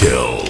kill.